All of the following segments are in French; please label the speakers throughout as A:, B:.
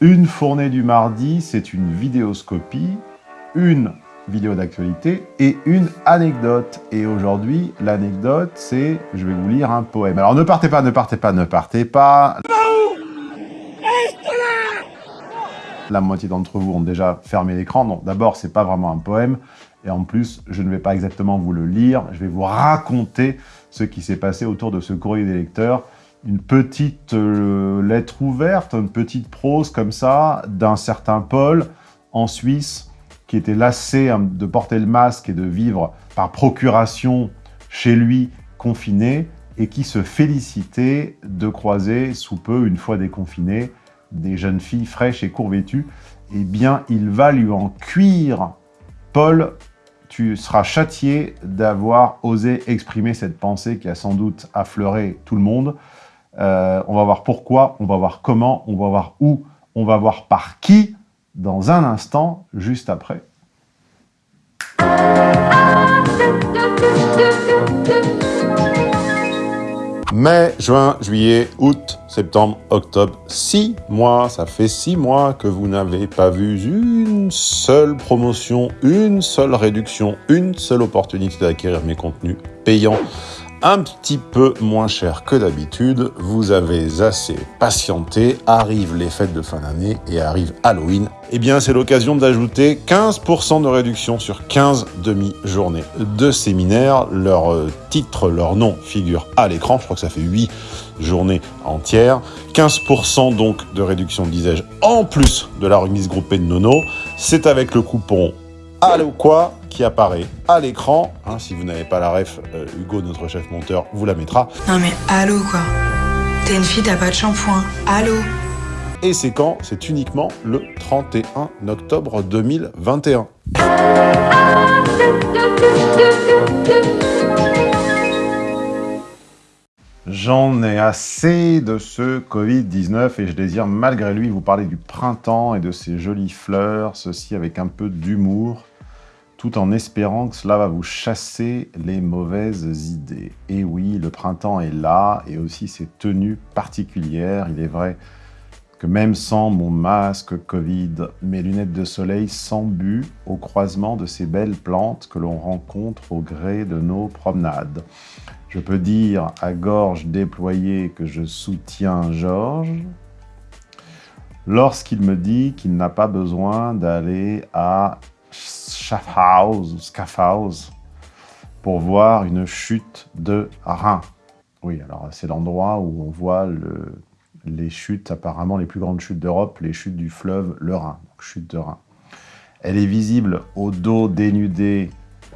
A: Une fournée du mardi, c'est une vidéoscopie, une vidéo d'actualité et une anecdote. Et aujourd'hui, l'anecdote, c'est, je vais vous lire un poème. Alors ne partez pas, ne partez pas, ne partez pas. La moitié d'entre vous ont déjà fermé l'écran. Donc d'abord, c'est pas vraiment un poème. Et en plus, je ne vais pas exactement vous le lire. Je vais vous raconter ce qui s'est passé autour de ce courrier des lecteurs. Une petite euh, lettre ouverte, une petite prose comme ça, d'un certain Paul en Suisse, qui était lassé hein, de porter le masque et de vivre par procuration chez lui, confiné, et qui se félicitait de croiser, sous peu, une fois déconfiné, des jeunes filles fraîches et courvêtues, eh bien, il va lui en cuire. Paul, tu seras châtié d'avoir osé exprimer cette pensée qui a sans doute affleuré tout le monde. Euh, on va voir pourquoi, on va voir comment, on va voir où, on va voir par qui, dans un instant, juste après. Mai, juin, juillet, août, septembre, octobre, six mois. Ça fait six mois que vous n'avez pas vu une seule promotion, une seule réduction, une seule opportunité d'acquérir mes contenus payants un petit peu moins cher que d'habitude. Vous avez assez patienté, arrivent les fêtes de fin d'année et arrive Halloween. Eh bien, c'est l'occasion d'ajouter 15% de réduction sur 15 demi-journées de séminaire. Leur euh, titre, leur nom figure à l'écran. Je crois que ça fait 8 journées entières. 15% donc de réduction, disais-je, en plus de la remise groupée de Nono. C'est avec le coupon Allô quoi qui apparaît à l'écran. Hein, si vous n'avez pas la ref, euh, Hugo, notre chef monteur, vous la mettra.
B: Non mais allô quoi T'es une fille, t'as pas de shampoing. Allô
A: Et c'est quand? C'est uniquement le 31 octobre 2021. J'en ai assez de ce Covid-19 et je désire malgré lui vous parler du printemps et de ses jolies fleurs, ceci avec un peu d'humour tout en espérant que cela va vous chasser les mauvaises idées. Et oui, le printemps est là, et aussi ses tenues particulières. Il est vrai que même sans mon masque Covid, mes lunettes de soleil s'embuent au croisement de ces belles plantes que l'on rencontre au gré de nos promenades. Je peux dire à gorge déployée que je soutiens Georges, lorsqu'il me dit qu'il n'a pas besoin d'aller à Schaffhaus Schaffhaus pour voir une chute de rein. Oui, alors c'est l'endroit où on voit le, les chutes, apparemment les plus grandes chutes d'Europe, les chutes du fleuve le Rhin, chute de Rhin. Elle est visible au dos dénudé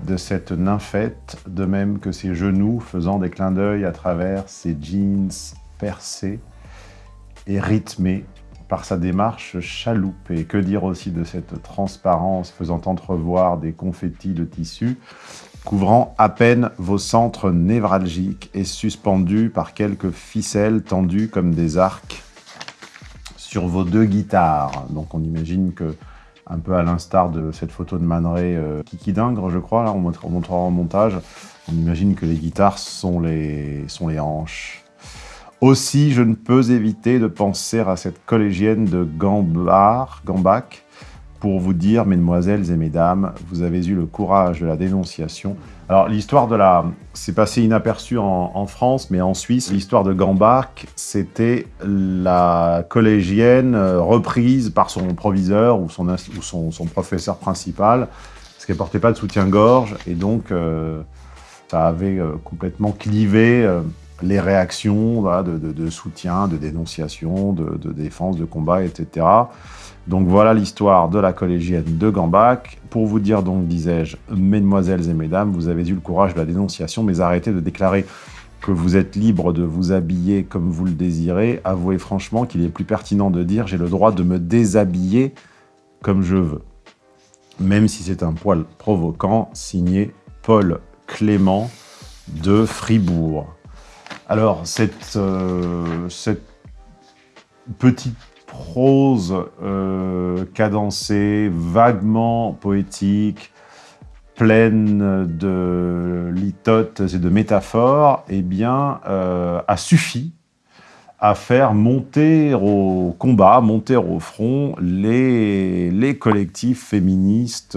A: de cette nymphette, de même que ses genoux faisant des clins d'œil à travers ses jeans percés et rythmés par sa démarche chaloupée. Que dire aussi de cette transparence faisant entrevoir des confettis de tissu, couvrant à peine vos centres névralgiques et suspendus par quelques ficelles tendues comme des arcs sur vos deux guitares. Donc on imagine que, un peu à l'instar de cette photo de Man Ray euh, Kiki Dingre, je crois, là on montrera en montage, on imagine que les guitares sont les hanches aussi, je ne peux éviter de penser à cette collégienne de Gambard, Gambac, pour vous dire, mesdemoiselles et mesdames, vous avez eu le courage de la dénonciation. Alors, l'histoire de la... C'est passé inaperçu en, France, mais en Suisse, l'histoire de Gambach, c'était la collégienne euh, reprise par son proviseur ou son, ou son, professeur principal, parce qu'elle portait pas de soutien-gorge, et donc euh, ça avait euh, complètement clivé les réactions de, soutien, de dénonciation, de, défense, de combat, etc. Donc voilà l'histoire de la collégienne de Gambach. Pour vous dire donc, disais-je, mesdemoiselles et mesdames, vous avez eu le courage de la dénonciation, mais arrêtez de déclarer que vous êtes libre de vous habiller comme vous le désirez. Avouez franchement qu'il est plus pertinent de dire « j'ai le droit de me déshabiller comme je veux ». Même si c'est un poil provoquant, signé Paul Clément de Fribourg. Alors, cette, euh, petite prose euh, cadencée, vaguement poétique, pleine de litotes et de métaphores, eh bien, euh, a suffi à faire monter au combat, monter au front les, collectifs féministes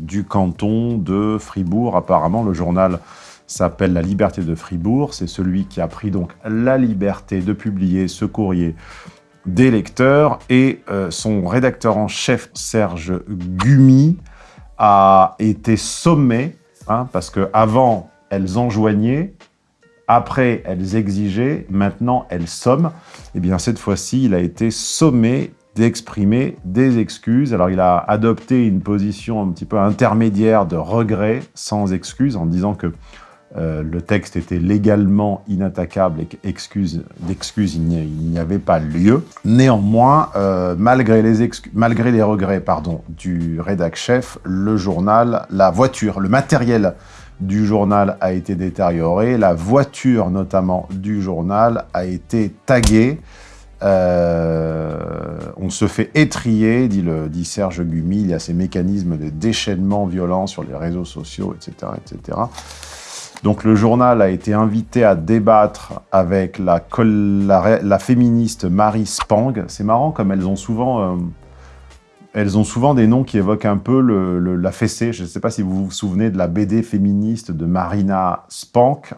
A: du canton de Fribourg. Apparemment, le journal s'appelle La Liberté de Fribourg. C'est celui qui a pris donc la liberté de publier ce courrier des lecteurs. Et euh, son rédacteur en chef, Serge Gumi, a été sommé, hein, parce qu'avant, elles enjoignaient, après, elles exigeaient, maintenant, elles somment. Et eh bien, cette fois-ci, il a été sommé d'exprimer des excuses. Alors, il a adopté une position un petit peu intermédiaire de regret sans excuse, en disant que euh, le texte était légalement inattaquable et d'excuses, il n'y avait pas lieu. Néanmoins, euh, malgré, les malgré les regrets pardon, du rédac-chef, le journal, la voiture, le matériel du journal a été détérioré, la voiture notamment du journal a été taguée, euh, on se fait étrier, dit, le, dit Serge Gumi, il y a ces mécanismes de déchaînement violent sur les réseaux sociaux, etc. etc. Donc le journal a été invité à débattre avec la, la, féministe Marie Spang. C'est marrant comme elles ont souvent... Euh, elles ont souvent des noms qui évoquent un peu la fessée. Je ne sais pas si vous vous souvenez de la BD féministe de Marina Spank.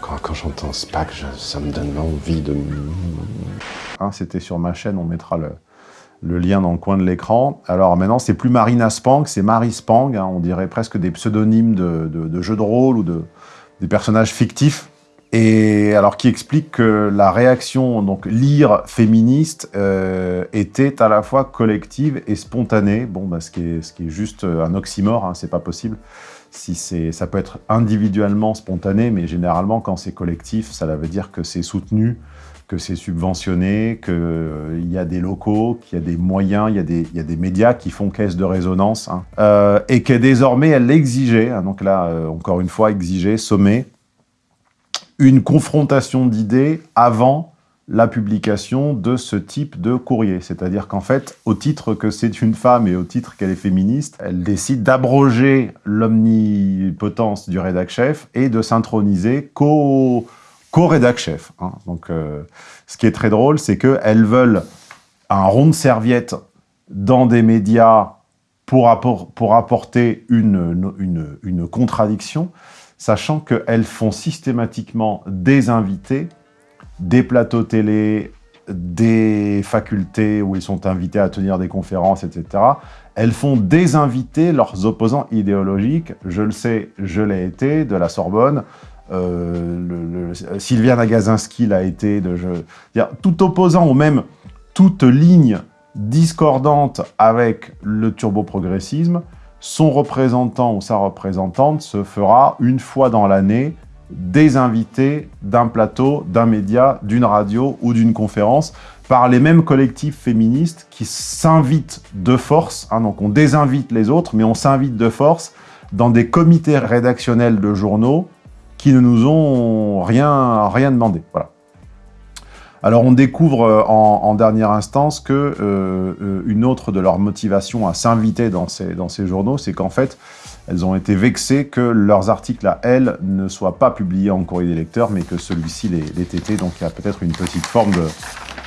C: Quand, j'entends Spank, ça me donne envie de...
A: Hein, C'était sur ma chaîne, on mettra le, lien dans le coin de l'écran. Alors maintenant, c'est plus Marina Spank, c'est Marie Spang. Hein. on dirait presque des pseudonymes de, jeux de rôle ou de, des personnages fictifs et alors qui explique que la réaction, donc lire féministe, euh, était à la fois collective et spontanée. Bon, bah, ce, qui est, ce qui est juste un oxymore, hein, c'est pas possible. Si ça peut être individuellement spontané, mais généralement quand c'est collectif, ça veut dire que c'est soutenu, que c'est subventionné, qu'il euh, y a des locaux, qu'il y a des moyens, il y a des, médias qui font caisse de résonance, hein. euh, et que désormais elle l'exigeait, hein, donc là, euh, encore une fois, exiger, sommer, une confrontation d'idées avant la publication de ce type de courrier. C'est-à-dire qu'en fait, au titre que c'est une femme et au titre qu'elle est féministe, elle décide d'abroger l'omnipotence du rédac-chef et de s'introniser qu'au rédac-chef. Hein. Donc, euh, ce qui est très drôle, c'est qu'elles veulent un rond de serviette dans des médias pour, apporter une, une contradiction, sachant qu'elles font systématiquement des invités, des plateaux télé, des facultés où ils sont invités à tenir des conférences, etc. Elles font désinviter leurs opposants idéologiques. Je le sais, je l'ai été, de la Sorbonne. Euh, Sylviane Agazinski l'a été. De, tout opposant ou même toute ligne discordante avec le turbo-progressisme son représentant ou sa représentante se fera une fois dans l'année des invités d'un plateau, d'un média, d'une radio ou d'une conférence par les mêmes collectifs féministes qui s'invitent de force. Hein, donc on désinvite les autres, mais on s'invite de force dans des comités rédactionnels de journaux qui ne nous ont rien, rien demandé. Voilà. Alors on découvre euh, en, dernière instance que euh, euh, une autre de leurs motivations à s'inviter dans ces, dans ces journaux, c'est qu'en fait, elles ont été vexées que leurs articles à elles ne soient pas publiés en courrier des lecteurs, mais que celui-ci les, les. Donc il y a peut-être une petite forme, de,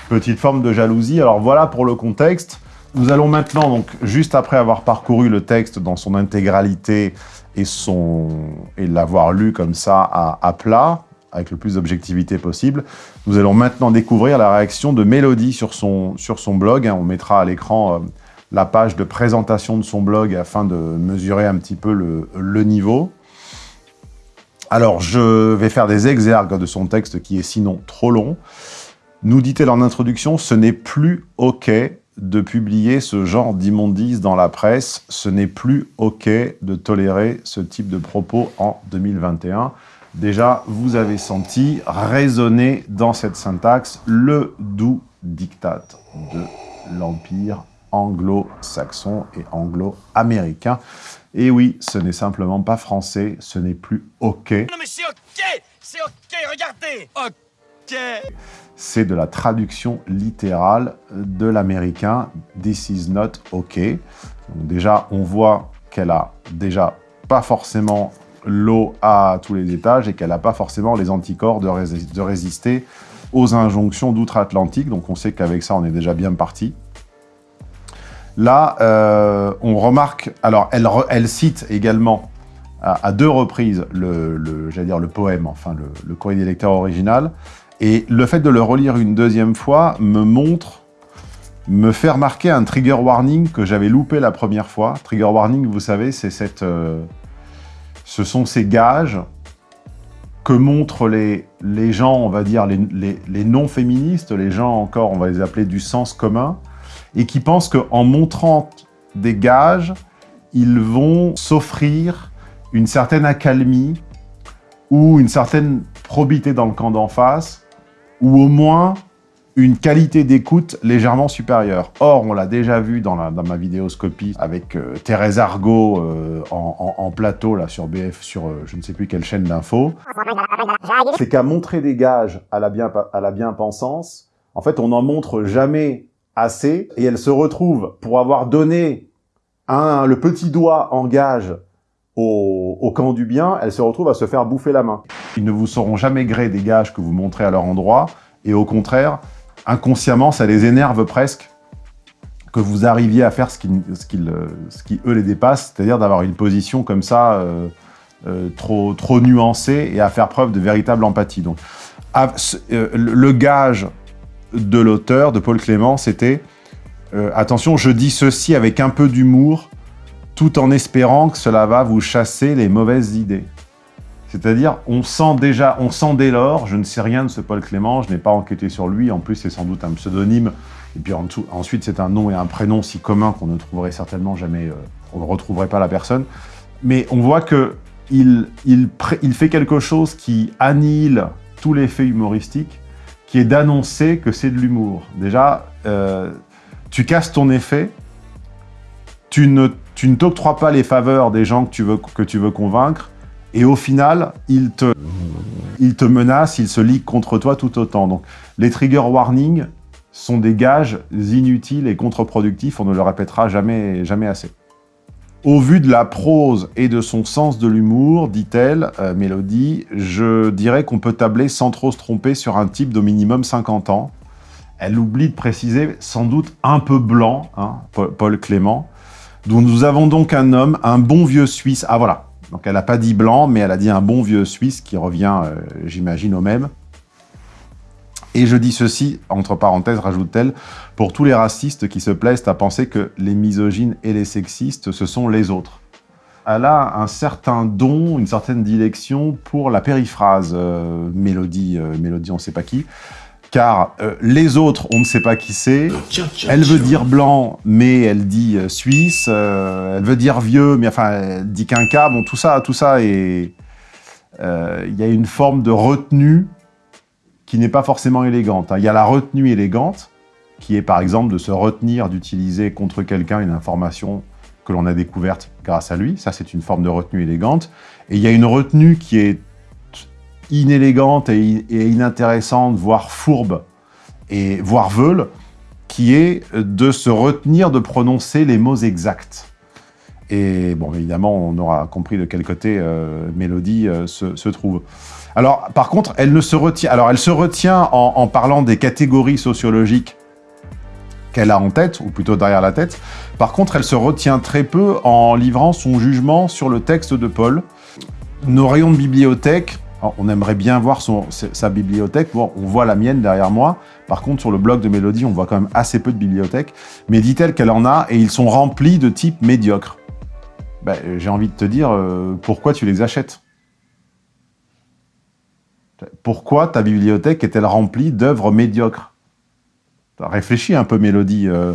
A: petite forme de jalousie. Alors voilà pour le contexte. Nous allons maintenant, donc, juste après avoir parcouru le texte dans son intégralité et, et l'avoir lu comme ça à, plat, avec le plus d'objectivité possible. Nous allons maintenant découvrir la réaction de Mélodie sur son, sur son blog. On mettra à l'écran euh, la page de présentation de son blog afin de mesurer un petit peu le, niveau. Alors, je vais faire des exergues de son texte qui est sinon trop long. Nous dit-elle en introduction, ce n'est plus OK de publier ce genre d'immondices dans la presse. Ce n'est plus OK de tolérer ce type de propos en 2021. Déjà, vous avez senti résonner dans cette syntaxe le doux diktat de l'Empire anglo-saxon et anglo-américain. Et oui, ce n'est simplement pas français, ce n'est plus OK.
D: Non mais c'est OK C'est OK, regardez OK
A: C'est de la traduction littérale de l'américain « This is not OK ». Déjà, on voit qu'elle a déjà pas forcément l'eau à tous les étages et qu'elle n'a pas forcément les anticorps de, résister aux injonctions d'outre-Atlantique. Donc on sait qu'avec ça, on est déjà bien parti. Là, euh, on remarque... Alors, elle, cite également à, deux reprises le poème, enfin le, le courrier des lecteurs original. Et le fait de le relire une deuxième fois me montre, me fait remarquer un trigger warning que j'avais loupé la première fois. Trigger warning, vous savez, c'est cette... Euh, ce sont ces gages que montrent les, les gens, on va dire, les, non-féministes, les gens encore, on va les appeler du sens commun, et qui pensent qu'en montrant des gages, ils vont s'offrir une certaine accalmie ou une certaine probité dans le camp d'en face, ou au moins une qualité d'écoute légèrement supérieure. Or, on l'a déjà vu dans, ma vidéoscopie avec euh, Thérèse Argot euh, en, plateau là sur BF, sur euh, je ne sais plus quelle chaîne d'info. C'est qu'à montrer des gages à la, bien-pensance, en fait, on n'en montre jamais assez et elle se retrouve pour avoir donné un, le petit doigt en gage au, camp du bien, elle se retrouve à se faire bouffer la main. Ils ne vous sauront jamais gré des gages que vous montrez à leur endroit, et au contraire, inconsciemment, ça les énerve presque que vous arriviez à faire ce qui, ce qui, ce qui eux, les dépasse, c'est-à-dire d'avoir une position comme ça, euh, euh, trop, trop nuancée, et à faire preuve de véritable empathie. Donc, euh, le gage de l'auteur, de Paul Clément, c'était attention, je dis ceci avec un peu d'humour, tout en espérant que cela va vous chasser les mauvaises idées. C'est-à-dire, on sent déjà, on sent dès lors, je ne sais rien de ce Paul Clément, je n'ai pas enquêté sur lui, en plus c'est sans doute un pseudonyme, et puis ensuite c'est un nom et un prénom si commun qu'on ne trouverait certainement jamais, euh, on ne retrouverait pas la personne. Mais on voit que il, il, fait quelque chose qui annihile tout l'effet humoristique, qui est d'annoncer que c'est de l'humour. Déjà, euh, tu casses ton effet, tu ne tu ne t'octroies pas les faveurs des gens que tu veux, que tu veux convaincre, et au final, il te, il te menace, il se ligue contre toi tout autant. Donc, les trigger warnings sont des gages inutiles et contre-productifs, on ne le répétera jamais, jamais assez. Au vu de la prose et de son sens de l'humour, dit-elle, euh, Mélodie, je dirais qu'on peut tabler sans trop se tromper sur un type d'au minimum 50 ans. Elle oublie de préciser, sans doute un peu blanc, hein, Paul Clément, nous avons donc un homme, un bon vieux Suisse. Ah voilà, donc elle n'a pas dit blanc, mais elle a dit un bon vieux Suisse qui revient, euh, j'imagine, au même. Et je dis ceci, entre parenthèses, rajoute-t-elle, pour tous les racistes qui se plaisent à penser que les misogynes et les sexistes, ce sont les autres. Elle a un certain don, une certaine dilection pour la périphrase, euh, mélodie, euh, mélodie on ne sait pas qui, car euh, les autres, on ne sait pas qui c'est. Elle veut dire blanc, mais elle dit euh, suisse. Euh, elle veut dire vieux, mais enfin, elle dit quinca. Bon, tout ça, tout ça est... Il y a une forme de retenue qui n'est pas forcément élégante. Hein. Il y a la retenue élégante, qui est par exemple de se retenir d'utiliser contre quelqu'un une information que l'on a découverte grâce à lui. Ça, c'est une forme de retenue élégante. Et il y a une retenue qui est inélégante et, inintéressante, voire fourbe, et voire veule, qui est de se retenir de prononcer les mots exacts. Et bon, évidemment, on aura compris de quel côté euh, Mélodie euh, se, trouve. Alors, par contre, elle ne se retient. Alors, elle se retient en, en parlant des catégories sociologiques qu'elle a en tête, ou plutôt derrière la tête. Par contre, elle se retient très peu en livrant son jugement sur le texte de Paul. Nos rayons de bibliothèque on aimerait bien voir sa bibliothèque. On voit la mienne derrière moi. Par contre, sur le blog de Mélodie, on voit quand même assez peu de bibliothèques. Mais dit-elle qu'elle en a et ils sont remplis de types médiocres. Ben, j'ai envie de te dire, euh, pourquoi tu les achètes? Pourquoi ta bibliothèque est-elle remplie d'œuvres médiocres? Réfléchis un peu, Mélodie. Euh,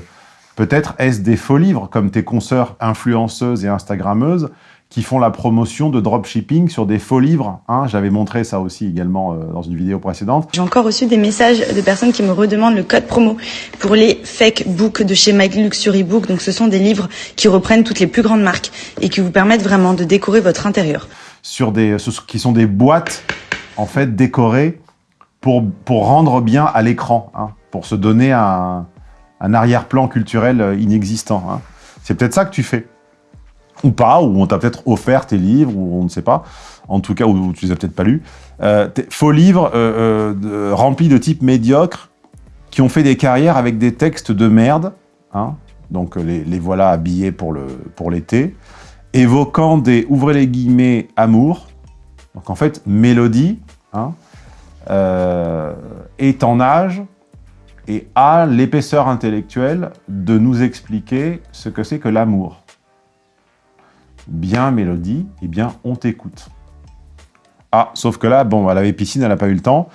A: peut-être est-ce des faux livres, comme tes consoeurs influenceuses et instagrammeuses, qui font la promotion de dropshipping sur des faux livres. Hein. J'avais montré ça aussi également euh, dans une vidéo précédente.
E: J'ai encore reçu des messages de personnes qui me redemandent le code promo pour les fake books de chez My Luxury Book. Donc ce sont des livres qui reprennent toutes les plus grandes marques et qui vous permettent vraiment de décorer votre intérieur.
A: Sur des, qui sont des boîtes en fait décorées pour, pour rendre bien à l'écran, hein, pour se donner un, un arrière-plan culturel inexistant. Hein. C'est peut-être ça que tu fais. Ou pas, ou on t'a peut-être offert tes livres, ou on ne sait pas, en tout cas, ou tu les as peut-être pas lus. Euh, faux livres euh, euh, remplis de types médiocres qui ont fait des carrières avec des textes de merde, hein, donc les, voilà habillés pour l'été, pour évoquant des, ouvrez les guillemets, amour, donc en fait, Mélodie hein, est en âge et a l'épaisseur intellectuelle de nous expliquer ce que c'est que l'amour. Bien, Mélodie, eh bien, on t'écoute. Ah, sauf que là, bon, elle avait piscine, elle n'a pas eu le temps.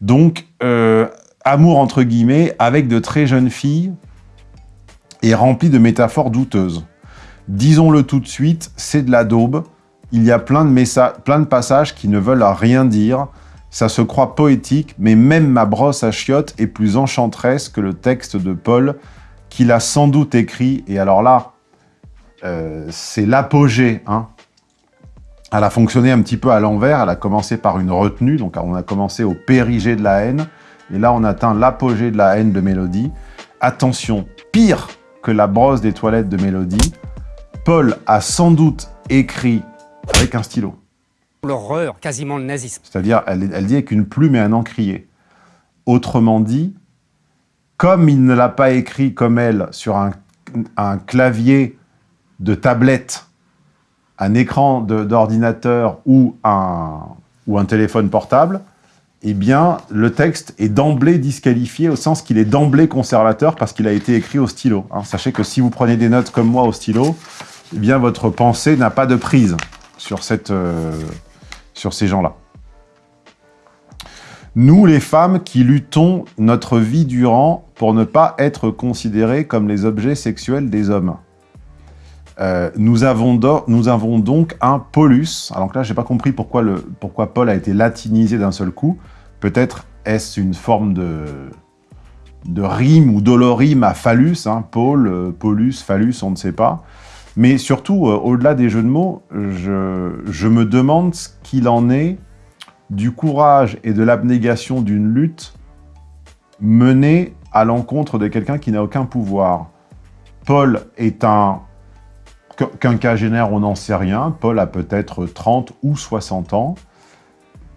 A: Donc, euh, amour entre guillemets, avec de très jeunes filles et rempli de métaphores douteuses. Disons-le tout de suite, c'est de la daube. Il y a plein de, plein de passages qui ne veulent rien dire. Ça se croit poétique, mais même ma brosse à chiottes est plus enchanteresse que le texte de Paul, qu'il a sans doute écrit. Et alors là, euh, c'est l'apogée hein, elle a fonctionné un petit peu à l'envers. Elle a commencé par une retenue, donc on a commencé au périgée de la haine. Et là, on atteint l'apogée de la haine de Mélodie. Attention, pire que la brosse des toilettes de Mélodie, Paul a sans doute écrit avec un stylo.
F: L'horreur, quasiment le nazisme.
A: C'est-à-dire, elle, elle, dit avec une plume et un encrier. Autrement dit, comme il ne l'a pas écrit comme elle sur un, un clavier de tablette un écran d'ordinateur ou un, ou téléphone portable, eh bien, le texte est d'emblée disqualifié au sens qu'il est d'emblée conservateur parce qu'il a été écrit au stylo. Hein. Sachez que si vous prenez des notes comme moi au stylo, eh bien, votre pensée n'a pas de prise sur, cette, euh, sur ces gens-là. Nous, les femmes qui luttons notre vie durant pour ne pas être considérées comme les objets sexuels des hommes. Euh, nous, avons donc un Paulus. Alors là, j'ai pas compris pourquoi, Paul a été latinisé d'un seul coup. Peut-être est-ce une forme de, rime ou dolorime à phallus, hein, Paul, euh, Paulus, phallus, on ne sait pas. Mais surtout, euh, au-delà des jeux de mots, je, je me demande ce qu'il en est du courage et de l'abnégation d'une lutte menée à l'encontre de quelqu'un qui n'a aucun pouvoir. Paul est un Quinquagénaire, on n'en sait rien. Paul a peut-être 30 ou 60 ans.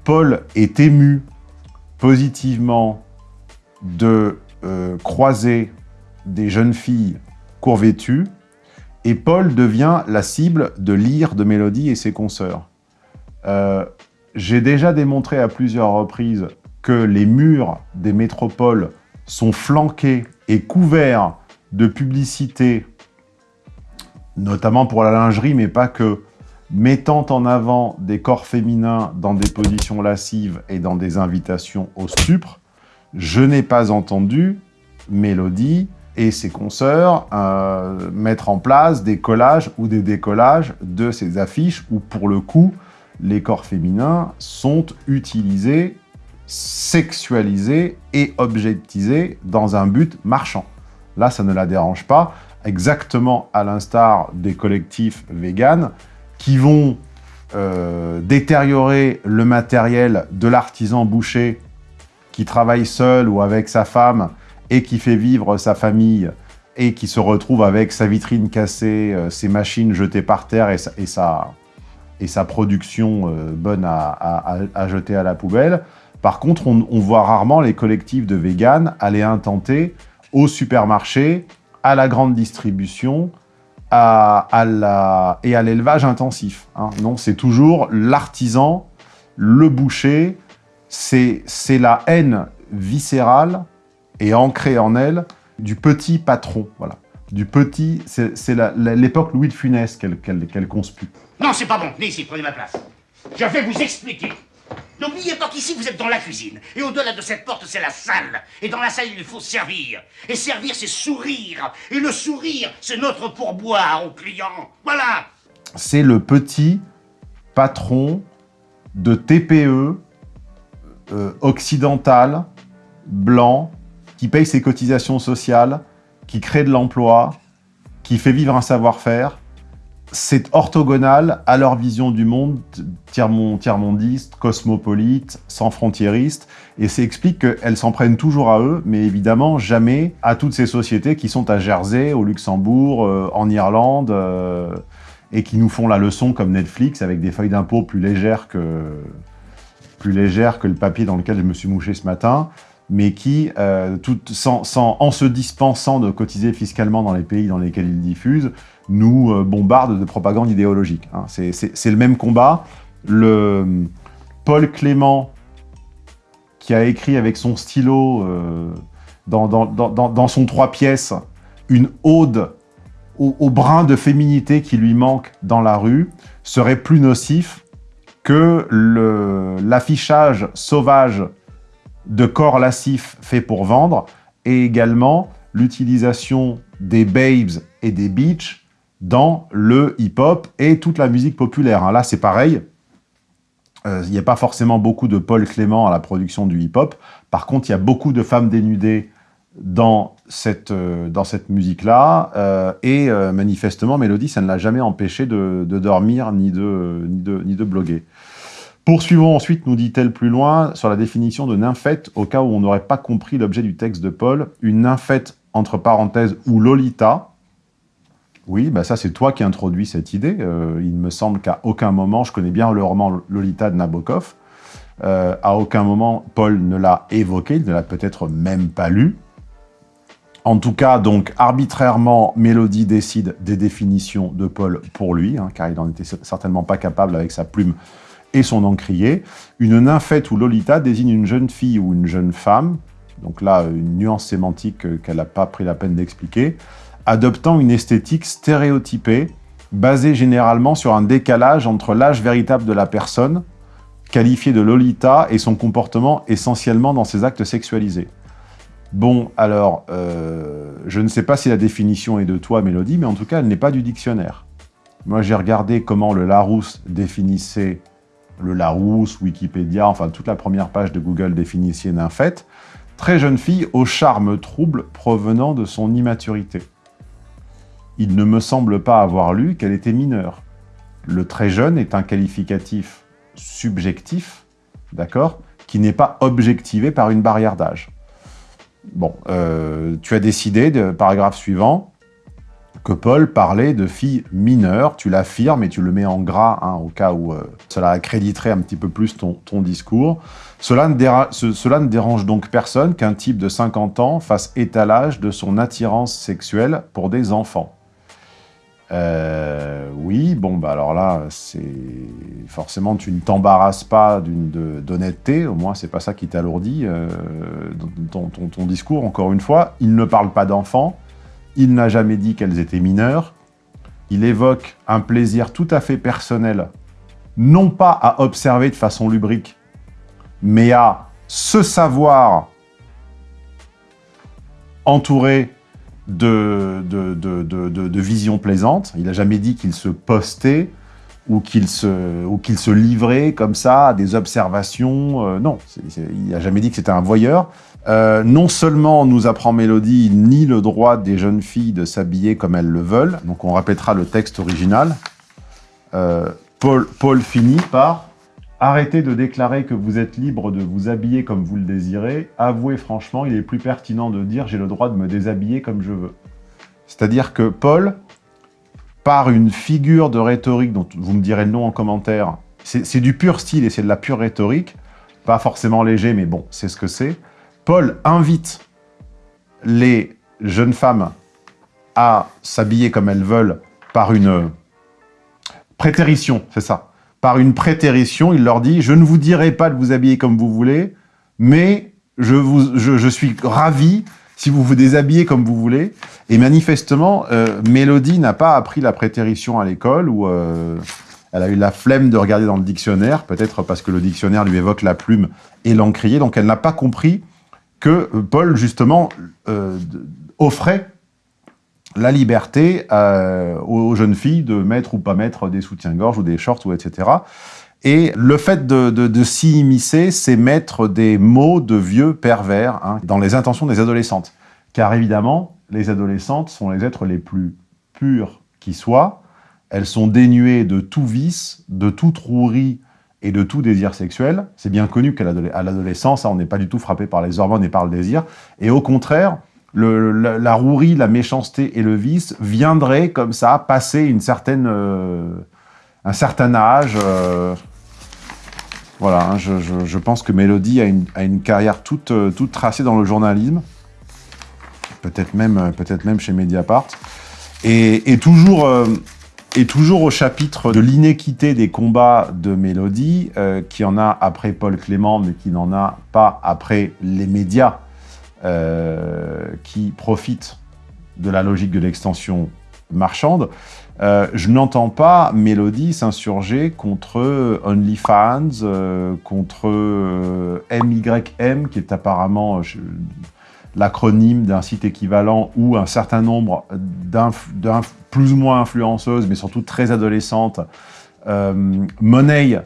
A: Paul est ému positivement de euh, croiser des jeunes filles courvêtues et Paul devient la cible de l'ire de Mélodie et ses consoeurs. Euh, j'ai déjà démontré à plusieurs reprises que les murs des métropoles sont flanqués et couverts de publicités notamment pour la lingerie, mais pas que, mettant en avant des corps féminins dans des positions lascives et dans des invitations au stupre, je n'ai pas entendu Mélodie et ses consoeurs euh, mettre en place des collages ou des décollages de ces affiches où, pour le coup, les corps féminins sont utilisés, sexualisés et objectisés dans un but marchand. Là, ça ne la dérange pas exactement à l'instar des collectifs véganes, qui vont euh, détériorer le matériel de l'artisan boucher qui travaille seul ou avec sa femme et qui fait vivre sa famille et qui se retrouve avec sa vitrine cassée, euh, ses machines jetées par terre et sa, et sa, production euh, bonne à, à, jeter à la poubelle. Par contre, on, on voit rarement les collectifs de véganes aller intenter au supermarché à la grande distribution à, la, et à l'élevage intensif. Hein. Non, c'est toujours l'artisan, le boucher, c'est la haine viscérale et ancrée en elle du petit patron. Voilà. Du petit, c'est l'époque Louis de Funès qu'elle qu conspue.
G: Non, c'est pas bon. Venez ici, prenez ma place. Je vais vous expliquer. N'oubliez pas qu'ici, vous êtes dans la cuisine. Et au-delà de cette porte, c'est la salle. Et dans la salle, il faut servir. Et servir, c'est sourire. Et le sourire, c'est notre pourboire aux clients. Voilà
A: C'est le petit patron de TPE euh, occidental, blanc, qui paye ses cotisations sociales, qui crée de l'emploi, qui fait vivre un savoir-faire, c'est orthogonal à leur vision du monde, tiers-mondiste, cosmopolite, sans frontiériste, et ça explique qu'elles s'en prennent toujours à eux, mais évidemment jamais à toutes ces sociétés qui sont à Jersey, au Luxembourg, euh, en Irlande, euh, et qui nous font la leçon comme Netflix avec des feuilles d'impôt plus légères que plus légères que le papier dans lequel je me suis mouché ce matin, mais qui, euh, en se dispensant de cotiser fiscalement dans les pays dans lesquels ils diffusent, nous euh, bombardent de propagande idéologique. Hein. C'est le même combat. Le Paul Clément, qui a écrit avec son stylo euh, dans, son trois pièces une ode au, brin de féminité qui lui manque dans la rue, serait plus nocif que l'affichage sauvage de corps lascifs fait pour vendre et également l'utilisation des babes et des beach dans le hip-hop et toute la musique populaire. Hein. Là, c'est pareil. Euh, il n'y a pas forcément beaucoup de Paul Clément à la production du hip-hop. Par contre, il y a beaucoup de femmes dénudées dans cette, euh, cette musique-là. Euh, et manifestement, Mélodie, ça ne l'a jamais empêché de, de dormir ni de, ni, de, ni de bloguer. Poursuivons ensuite, nous dit-elle plus loin, sur la définition de nymphette, au cas où on n'aurait pas compris l'objet du texte de Paul. Une nymphette, entre parenthèses, ou Lolita. Oui, bah ça c'est toi qui introduis cette idée. Euh, il me semble qu'à aucun moment, je connais bien le roman Lolita de Nabokov, euh, à aucun moment Paul ne l'a évoqué, il ne l'a peut-être même pas lu. En tout cas, donc, arbitrairement, Mélodie décide des définitions de Paul pour lui, hein, car il n'en était certainement pas capable avec sa plume et son encrier. Une nymphette ou Lolita désigne une jeune fille ou une jeune femme, donc là, une nuance sémantique qu'elle n'a pas pris la peine d'expliquer, adoptant une esthétique stéréotypée, basée généralement sur un décalage entre l'âge véritable de la personne, qualifiée de Lolita, et son comportement essentiellement dans ses actes sexualisés. Bon, alors, euh, je ne sais pas si la définition est de toi, Mélodie, mais en tout cas, elle n'est pas du dictionnaire. Moi, j'ai regardé comment le Larousse définissait le Larousse, Wikipédia, enfin toute la première page de Google définissait nymphette. Très jeune fille au charme trouble provenant de son immaturité. Il ne me semble pas avoir lu qu'elle était mineure. Le très jeune est un qualificatif subjectif, d'accord, qui n'est pas objectivé par une barrière d'âge. Bon, euh, tu as décidé, paragraphe suivant, que Paul parlait de filles mineures. Tu l'affirmes et tu le mets en gras, hein, au cas où euh, cela accréditerait un petit peu plus ton, discours. Cela ne, ce, cela ne dérange donc personne qu'un type de 50 ans fasse étalage de son attirance sexuelle pour des enfants. Euh, oui, bon, bah alors là, c'est forcément, tu ne t'embarrasses pas d'honnêteté, au moins c'est pas ça qui t'alourdit euh, ton, ton, ton, discours, encore une fois. Il ne parle pas d'enfants, il n'a jamais dit qu'elles étaient mineures, il évoque un plaisir tout à fait personnel, non pas à observer de façon lubrique, mais à se savoir entouré de, de, de, de, visions plaisantes. Il n'a jamais dit qu'il se postait ou qu'il se, se livrait comme ça à des observations. Euh, non, il n'a jamais dit que c'était un voyeur. Euh, non seulement nous apprend Mélodie, ni le droit des jeunes filles de s'habiller comme elles le veulent. Donc on répétera le texte original. Euh, Paul, Paul finit par Arrêtez de déclarer que vous êtes libre de vous habiller comme vous le désirez. Avouez franchement, il est plus pertinent de dire j'ai le droit de me déshabiller comme je veux. C'est-à-dire que Paul, par une figure de rhétorique dont vous me direz le nom en commentaire, c'est du pur style et c'est de la pure rhétorique, pas forcément léger, mais bon, c'est ce que c'est. Paul invite les jeunes femmes à s'habiller comme elles veulent par une prétérition, c'est ça par une prétérition, il leur dit « Je ne vous dirai pas de vous habiller comme vous voulez, mais je, suis ravi si vous vous déshabillez comme vous voulez. » Et manifestement, euh, Mélodie n'a pas appris la prétérition à l'école, ou euh, elle a eu la flemme de regarder dans le dictionnaire, peut-être parce que le dictionnaire lui évoque la plume et l'encrier, donc elle n'a pas compris que Paul, justement, euh, offrait la liberté euh, aux jeunes filles de mettre ou pas mettre des soutiens-gorge ou des shorts, ou etc. Et le fait de, s'y immiscer, c'est mettre des mots de vieux pervers hein, dans les intentions des adolescentes. Car évidemment, les adolescentes sont les êtres les plus purs qui soient. Elles sont dénuées de tout vice, de toute rouerie et de tout désir sexuel. C'est bien connu qu'à l'adolescence, hein, on n'est pas du tout frappé par les hormones et par le désir. Et au contraire, la, rouerie, la méchanceté et le vice viendraient comme ça, passer une certaine, euh, un certain âge. Euh, voilà, hein, je, pense que Mélodie a une, a une carrière toute, euh, toute tracée dans le journalisme, peut-être même, peut même chez Mediapart, et, et toujours... Et toujours au chapitre de l'inéquité des combats de Mélodie, qui en a après Paul Clément, mais qui n'en a pas après les médias euh, qui profitent de la logique de l'extension marchande, euh, je n'entends pas Mélodie s'insurger contre OnlyFans, euh, contre MYM, qui est apparemment l'acronyme d'un site équivalent où un certain nombre d'un plus ou moins influenceuses, mais surtout très adolescentes, monnaient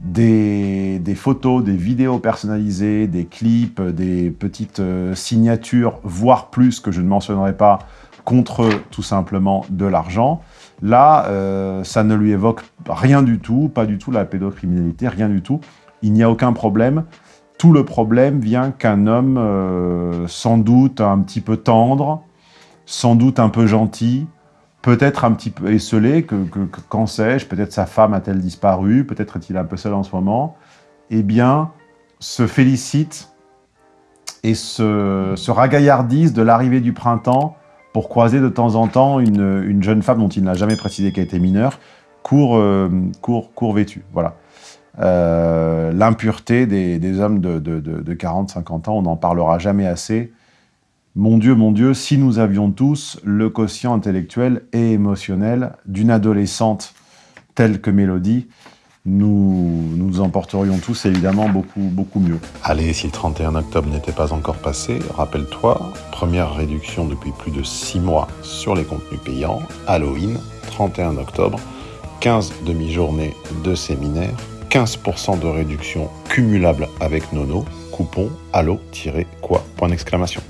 A: des, photos, des vidéos personnalisées, des clips, des petites euh, signatures, voire plus, que je ne mentionnerai pas, contre tout simplement de l'argent. Là, euh, ça ne lui évoque rien du tout, pas du tout la pédocriminalité, rien du tout. Il n'y a aucun problème. Tout le problème vient qu'un homme, euh, sans doute un petit peu tendre, sans doute un peu gentil, peut-être un petit peu esselé, que, qu'en sais-je, peut-être sa femme a-t-elle disparu, peut-être est-il un peu seul en ce moment, eh bien, se félicite et se, se ragaillardise de l'arrivée du printemps pour croiser de temps en temps une, une jeune femme dont il n'a jamais précisé qu'elle était mineure, court, euh, court, court vêtue. Voilà. Euh, l'impureté des, hommes de, de 40-50 ans, on n'en parlera jamais assez. Mon Dieu, mon Dieu, si nous avions tous le quotient intellectuel et émotionnel d'une adolescente telle que Mélodie, nous nous emporterions tous évidemment beaucoup, beaucoup mieux.
C: Allez, si le 31 octobre n'était pas encore passé, rappelle-toi, première réduction depuis plus de 6 mois sur les contenus payants, Halloween, 31 octobre, 15 demi-journées de séminaire, 15% de réduction cumulable avec Nono, coupon allo-quoi, point d'exclamation.